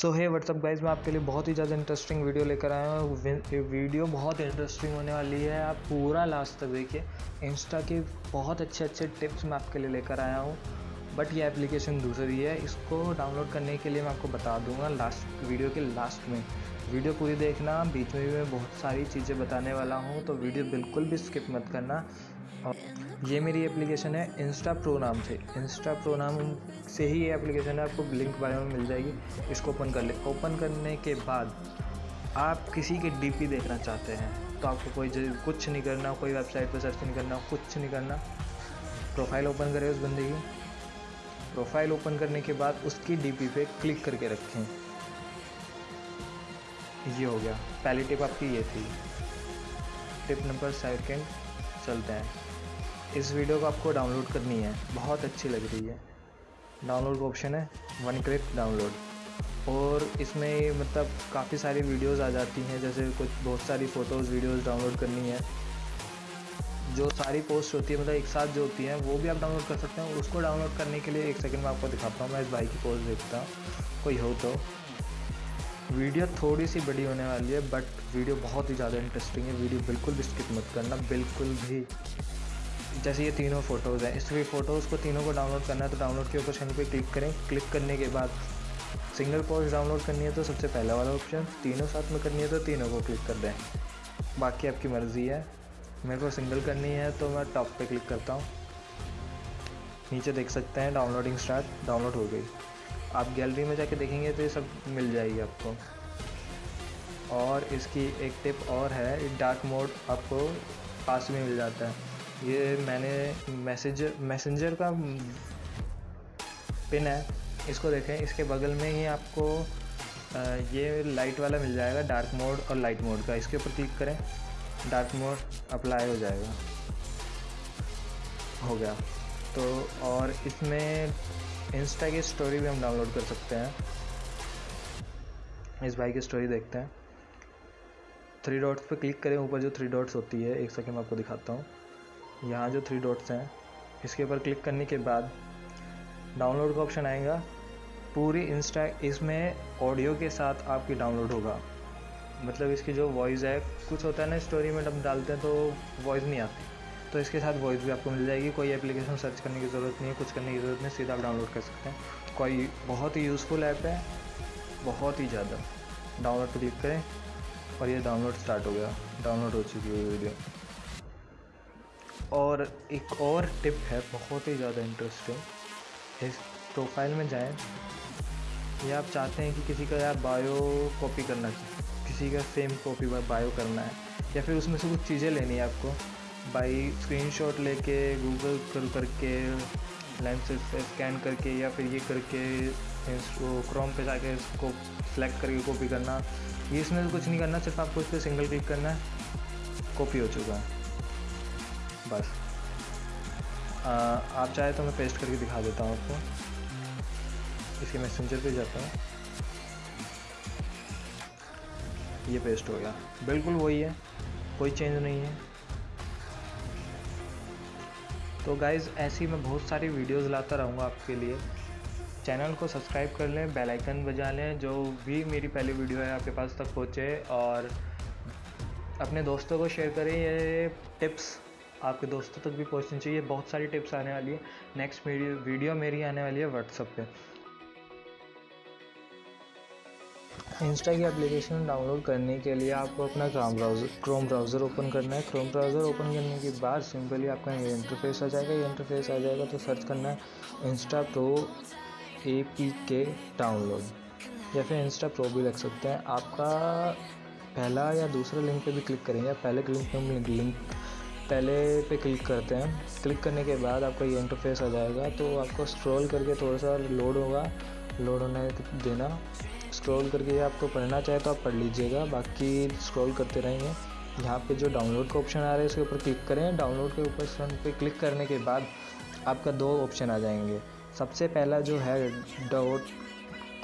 सो है WhatsApp guys मैं आपके लिए बहुत ही ज़्यादा इंटरेस्टिंग वीडियो लेकर आया हूँ। वीडियो बहुत इंटरेस्टिंग होने वाली है। आप पूरा लास्ट तक देखिए। इंस्टा के बहुत अच्छे अच्छे टिप्स मैं आपके लिए लेकर आया हूँ। बट ये एप्लीकेशन दूसरी है। इसको डाउनलोड करने के लिए मैं आपको बता दूँगा लास्ट वीडियो के लास्ट में। वीडियो पूरी देखना। बीच में भी मैं बहुत सारी चीज़ें बताने वाला हूँ। तो वीडियो बिल्कुल भी स्किप मत करना। और ये मेरी एप्लीकेशन है इंस्टा प्रो नाम से। इंस्टा प्रो नाम से ही ये एप्लीकेशन है, आपको लिंक बारे में मिल जाएगी। इसको ओपन कर ले। ओपन करने के बाद आप किसी के डीपी देखना चाहते हैं तो आपको कोई कुछ नहीं करना, कोई वेबसाइट पर सर्च नहीं करना, कुछ नहीं करना। प्रोफ़ाइल ओपन करें उस बंदे की। प्रोफ़ाइल ओपन करने के बाद उसकी डीपी पे क्लिक करके रखें। ये हो गया। पहली टिप आपकी ये थी। टिप नंबर सेकेंड चलते हैं। इस वीडियो को आपको डाउनलोड करनी है। बहुत अच्छी लग रही है। डाउनलोड का ऑप्शन है वन क्लिक डाउनलोड। और इसमें मतलब काफ़ी सारी वीडियोस आ जाती हैं, जैसे कुछ बहुत सारी फ़ोटोज़, वीडियोस डाउनलोड करनी है। जो सारी पोस्ट होती है मतलब एक साथ जो होती हैं, वो भी आप डाउनलोड कर सकते हैं। उसको डाउनलोड करने के लिए एक सेकंड में आपको दिखाता हूँ। मैं इस भाई की पोस्ट देखता हूँ। कोई हो तो। वीडियो थोड़ी सी बड़ी होने वाली है बट वीडियो बहुत ही ज़्यादा इंटरेस्टिंग है। वीडियो बिल्कुल भी स्किप मत करना। बिल्कुल भी जैसे ये तीनों फ़ोटोज़ हैं। इस फ़ोटोज़ को तीनों को डाउनलोड करना है तो डाउनलोड के ऑप्शन पे क्लिक करें। क्लिक करने के बाद सिंगल पोस्ट डाउनलोड करनी है तो सबसे पहला वाला ऑप्शन तीनों साथ में करनी है तो तीनों को क्लिक कर दें। बाकी आपकी मर्ज़ी है। मेरे को सिंगल करनी है तो मैं टॉप पे क्लिक करता हूँ। नीचे देख सकते हैं डाउनलोडिंग स्टार्ट डाउनलोड हो गई। आप गैलरी में जाके देखेंगे तो ये सब मिल जाएगी आपको। और इसकी एक टिप और है डार्क मोड आपको पास में मिल जाता है। ये मैंने मैसेज, मैसेंजर का पिन है, इसको देखें। इसके बगल में ही आपको ये लाइट वाला मिल जाएगा डार्क मोड और लाइट मोड का। इसके ऊपर क्लिक करें डार्क मोड अप्लाई हो जाएगा। हो गया। तो और इसमें इंस्टा की स्टोरी भी हम डाउनलोड कर सकते हैं। इस भाई की स्टोरी देखते हैं। थ्री डॉट्स पे क्लिक करें, ऊपर जो थ्री डॉट्स होती है, एक सेकंड मैं आपको दिखाता हूँ। यहाँ जो थ्री डॉट्स हैं, इसके ऊपर क्लिक करने के बाद डाउनलोड का ऑप्शन आएगा। पूरी इंस्टा इसमें ऑडियो के साथ आपकी डाउनलोड होगा। मतलब इसकी जो वॉइस है, कुछ होता है ना स्टोरी में जब डालते हैं तो वॉइस नहीं आती। तो इसके साथ वॉइस भी आपको मिल जाएगी। कोई एप्लीकेशन सर्च करने की ज़रूरत नहीं है, कुछ करने की ज़रूरत नहीं सीधा आप डाउनलोड कर सकते हैं। कोई बहुत ही यूज़फुल ऐप है, बहुत ही ज़्यादा। डाउनलोड क्लिक करें और ये डाउनलोड स्टार्ट हो गया। डाउनलोड हो चुकी है वीडियो और एक और टिप है, बहुत ही ज़्यादा इंटरेस्टिंग इस प्रोफ़ाइल में जाएँ। या आप चाहते हैं कि किसी का यार बायो कॉपी करना चाहिए किसी का सेम कॉपी बायो करना है, या फिर उसमें से कुछ चीज़ें लेनी है आपको। बाई स्क्रीनशॉट लेके गूगल कर करके लेंस स्कैन करके, या फिर ये करके क्रोम पे जाके इसको सेलेक्ट करके कॉपी करना। ये इसमें कुछ नहीं करना, सिर्फ़ आपको इस पर सिंगल क्लिक करना है कॉपी हो चुका है। बस। आ, आप चाहे तो मैं पेस्ट करके दिखा देता हूँ आपको। इसके मैसेंजर पे जाता हूँ। ये पेस्ट हो गया। बिल्कुल वही है। कोई चेंज नहीं है। तो गाइज़ ऐसी मैं बहुत सारी वीडियोस लाता रहूँगा आपके लिए। चैनल को सब्सक्राइब कर लें बेल आइकन बजा लें जो भी मेरी पहली वीडियो है आपके पास तक पहुँचे। और अपने दोस्तों को शेयर करें ये टिप्स आपके दोस्तों तक भी पहुंचनी चाहिए। बहुत सारी टिप्स आने वाली है। नेक्स्ट वीडियो वीडियो मेरी आने वाली है व्हाट्सअप पे। इंस्टा की एप्लीकेशन डाउनलोड करने के लिए आपको अपना Chrome browser Chrome browser open करना है। क्रोम ब्राउज़र ओपन करने के बाद सिंपली आपका ये इंटरफेस आ जाएगा। ये इंटरफेस आ जाएगा तो सर्च करना है Insta pro A P K download या फिर इंस्टा प्रो भी रख सकते हैं। आपका पहला या दूसरा लिंक पे भी क्लिक करेंगे। पहले लिंक पे लिंक पहले पे क्लिक करते हैं। क्लिक करने के बाद आपका ये इंटरफेस आ जाएगा। तो आपको स्क्रॉल करके थोड़ा सा लोड होगा। लोड होने देना। स्क्रॉल करके आपको पढ़ना चाहे तो आप पढ़ लीजिएगा। बाकी स्क्रॉल करते रहेंगे। यहाँ पे जो डाउनलोड का ऑप्शन आ रहा है उसके ऊपर क्लिक करें। डाउनलोड के ऊपर पे क्लिक करने के बाद आपका दो ऑप्शन आ जाएँगे। सबसे पहला जो है dot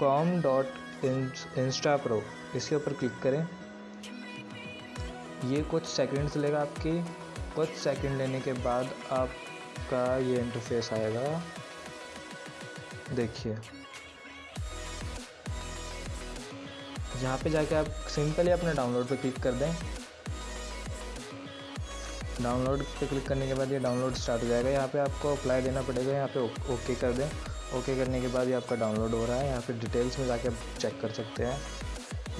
com dot Insta pro इसके ऊपर क्लिक करें। ये कुछ सेकंड्स लेगा आपकी। कुछ सेकंड लेने के बाद आपका ये इंटरफेस आएगा। देखिए। यहाँ पे जाके आप सिंपली अपने डाउनलोड पे क्लिक कर दें। डाउनलोड पे क्लिक करने के बाद ये डाउनलोड स्टार्ट हो जाएगा। यहाँ पे आपको अप्लाई देना पड़ेगा। यहाँ पे ओके कर दें। ओके करने के बाद ये आपका डाउनलोड हो रहा है। यहाँ पे डिटेल्स में जाके आप चेक कर सकते हैं।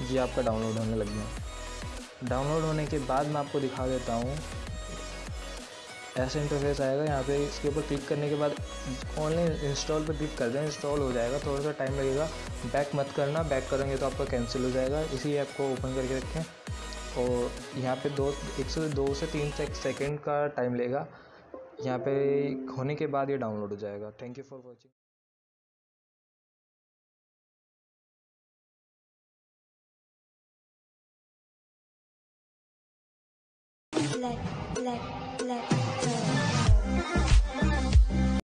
ये आपका डाउनलोड होने लग गया। डाउनलोड होने के बाद मैं आपको दिखा देता हूँ। ऐसा इंटरफेस आएगा, यहाँ पे इसके ऊपर क्लिक करने के बाद ओनली इंस्टॉल पर क्लिक कर दें इंस्टॉल हो जाएगा थोड़ा सा टाइम लगेगा। बैक मत करना बैक करेंगे तो आपका कैंसिल हो जाएगा। इसी ऐप को ओपन करके रखें और यहाँ पे दो, एक से दो से तीन से सेकेंड का टाइम लेगा। यहाँ पे होने के बाद ये डाउनलोड हो जाएगा। Thank you for watching let let